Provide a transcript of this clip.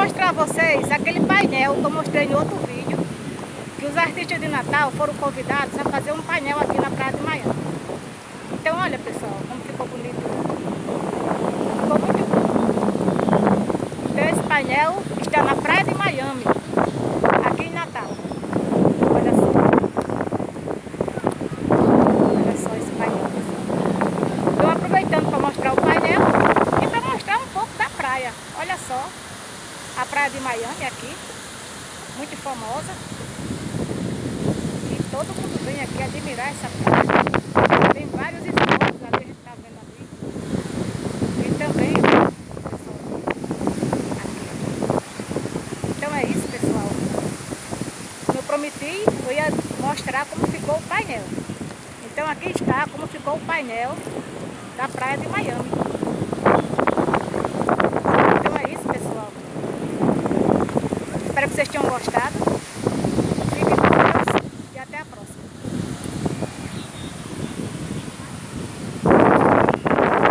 mostrar a vocês aquele painel que eu mostrei em outro vídeo, que os artistas de Natal foram convidados a fazer um painel aqui na Praia de Miami. Então olha pessoal, como ficou bonito. Ficou muito bom. Então esse painel está na Praia de Miami, aqui em Natal. Olha só. Olha só esse painel, pessoal. Então aproveitando para mostrar o painel e para mostrar um pouco da praia. Olha só. A praia de Miami aqui, muito famosa. E todo mundo vem aqui admirar essa praia. Tem vários esportes ali, a gente está vendo ali. E também, aqui. Então é isso, pessoal. Eu prometi, eu ia mostrar como ficou o painel. Então aqui está como ficou o painel da praia de Miami. Então é isso, pessoal. Espero que vocês tenham gostado.